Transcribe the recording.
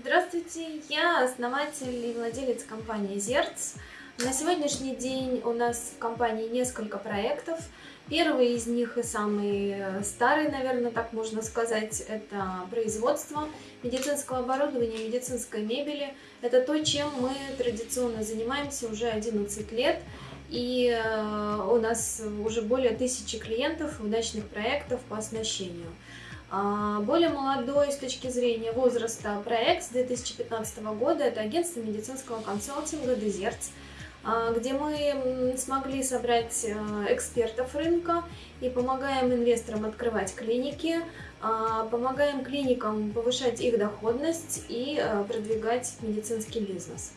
Здравствуйте, я основатель и владелец компании Зерц. На сегодняшний день у нас в компании несколько проектов. Первый из них и самый старый, наверное, так можно сказать, это производство медицинского оборудования, медицинской мебели. Это то, чем мы традиционно занимаемся уже 11 лет. И э, у нас уже более тысячи клиентов, удачных проектов по оснащению. А, более молодой с точки зрения возраста проект с 2015 года – это агентство медицинского консалтинга «Дезерц», а, где мы смогли собрать э, экспертов рынка и помогаем инвесторам открывать клиники, а, помогаем клиникам повышать их доходность и э, продвигать медицинский бизнес.